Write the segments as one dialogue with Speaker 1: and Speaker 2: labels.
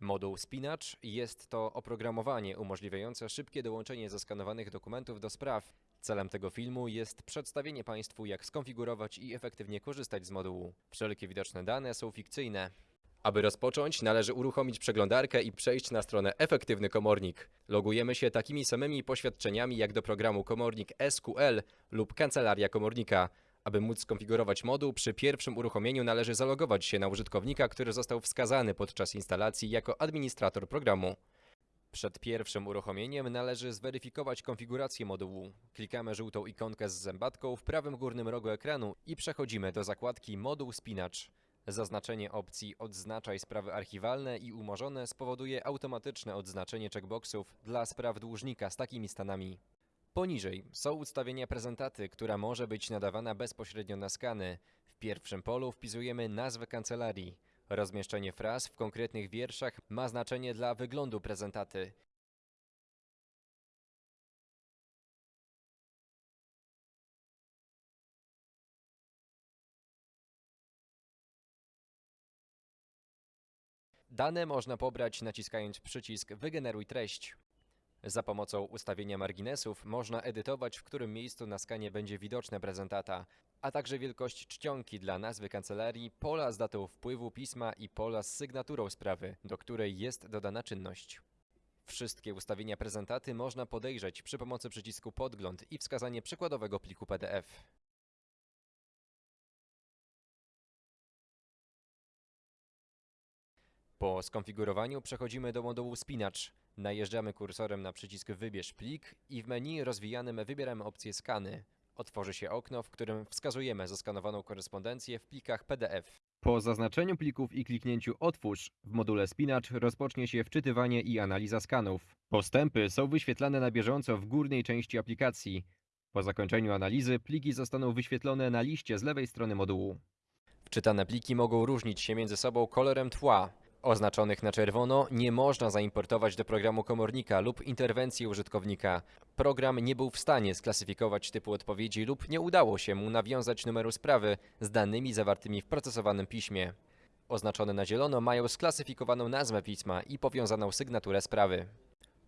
Speaker 1: Moduł Spinacz jest to oprogramowanie umożliwiające szybkie dołączenie zaskanowanych dokumentów do spraw. Celem tego filmu jest przedstawienie Państwu, jak skonfigurować i efektywnie korzystać z modułu. Wszelkie widoczne dane są fikcyjne. Aby rozpocząć, należy uruchomić przeglądarkę i przejść na stronę Efektywny Komornik. Logujemy się takimi samymi poświadczeniami jak do programu Komornik SQL lub Kancelaria Komornika. Aby móc skonfigurować moduł, przy pierwszym uruchomieniu należy zalogować się na użytkownika, który został wskazany podczas instalacji jako administrator programu. Przed pierwszym uruchomieniem należy zweryfikować konfigurację modułu. Klikamy żółtą ikonkę z zębatką w prawym górnym rogu ekranu i przechodzimy do zakładki Moduł Spinacz. Zaznaczenie opcji Odznaczaj sprawy archiwalne i umorzone spowoduje automatyczne odznaczenie checkboxów dla spraw dłużnika z takimi stanami. Poniżej są ustawienia prezentaty, która może być nadawana bezpośrednio na skany. W pierwszym polu wpisujemy nazwę kancelarii. Rozmieszczenie fraz w konkretnych wierszach ma znaczenie dla wyglądu prezentaty. Dane można pobrać naciskając przycisk Wygeneruj treść. Za pomocą ustawienia marginesów można edytować, w którym miejscu na skanie będzie widoczna prezentata, a także wielkość czcionki dla nazwy kancelarii, pola z datą wpływu pisma i pola z sygnaturą sprawy, do której jest dodana czynność. Wszystkie ustawienia prezentaty można podejrzeć przy pomocy przycisku Podgląd i wskazanie przykładowego pliku PDF. Po skonfigurowaniu przechodzimy do modułu Spinacz. Najeżdżamy kursorem na przycisk Wybierz plik i w menu rozwijanym wybieramy opcję Skany. Otworzy się okno, w którym wskazujemy zaskanowaną korespondencję w plikach PDF. Po zaznaczeniu plików i kliknięciu Otwórz w module Spinacz rozpocznie się wczytywanie i analiza skanów. Postępy są wyświetlane na bieżąco w górnej części aplikacji. Po zakończeniu analizy pliki zostaną wyświetlone na liście z lewej strony modułu. Wczytane pliki mogą różnić się między sobą kolorem tła. Oznaczonych na czerwono nie można zaimportować do programu komornika lub interwencji użytkownika. Program nie był w stanie sklasyfikować typu odpowiedzi lub nie udało się mu nawiązać numeru sprawy z danymi zawartymi w procesowanym piśmie. Oznaczone na zielono mają sklasyfikowaną nazwę pisma i powiązaną sygnaturę sprawy.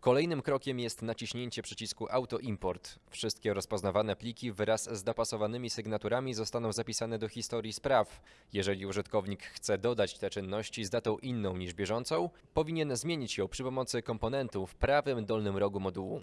Speaker 1: Kolejnym krokiem jest naciśnięcie przycisku Auto Import. Wszystkie rozpoznawane pliki wraz z dopasowanymi sygnaturami zostaną zapisane do historii spraw. Jeżeli użytkownik chce dodać te czynności z datą inną niż bieżącą, powinien zmienić ją przy pomocy komponentu w prawym dolnym rogu modułu.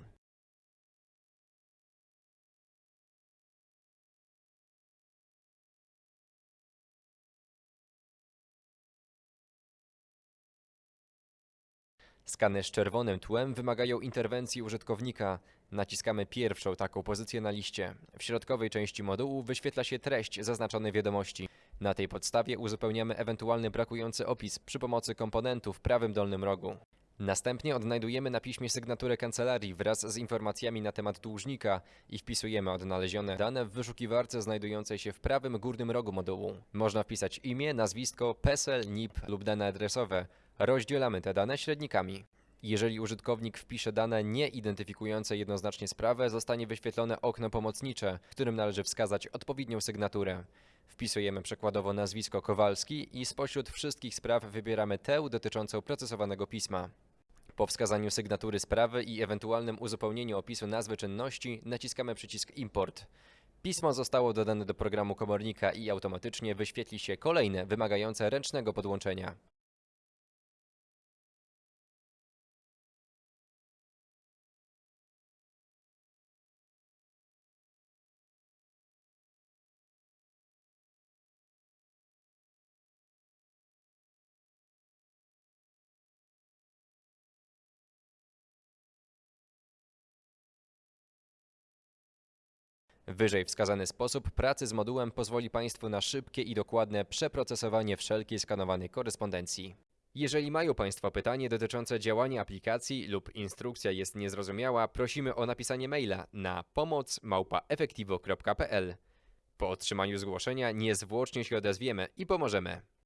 Speaker 1: Skany z czerwonym tłem wymagają interwencji użytkownika. Naciskamy pierwszą taką pozycję na liście. W środkowej części modułu wyświetla się treść zaznaczonej wiadomości. Na tej podstawie uzupełniamy ewentualny brakujący opis przy pomocy komponentu w prawym dolnym rogu. Następnie odnajdujemy na piśmie sygnaturę kancelarii wraz z informacjami na temat dłużnika i wpisujemy odnalezione dane w wyszukiwarce znajdującej się w prawym górnym rogu modułu. Można wpisać imię, nazwisko, PESEL, NIP lub dane adresowe. Rozdzielamy te dane średnikami. Jeżeli użytkownik wpisze dane nie identyfikujące jednoznacznie sprawę, zostanie wyświetlone okno pomocnicze, w którym należy wskazać odpowiednią sygnaturę. Wpisujemy przykładowo nazwisko Kowalski i spośród wszystkich spraw wybieramy tę dotyczącą procesowanego pisma. Po wskazaniu sygnatury sprawy i ewentualnym uzupełnieniu opisu nazwy czynności naciskamy przycisk Import. Pismo zostało dodane do programu komornika i automatycznie wyświetli się kolejne wymagające ręcznego podłączenia. Wyżej wskazany sposób pracy z modułem pozwoli Państwu na szybkie i dokładne przeprocesowanie wszelkiej skanowanej korespondencji. Jeżeli mają Państwo pytanie dotyczące działania aplikacji lub instrukcja jest niezrozumiała, prosimy o napisanie maila na pomoc@efektivo.pl. Po otrzymaniu zgłoszenia niezwłocznie się odezwiemy i pomożemy.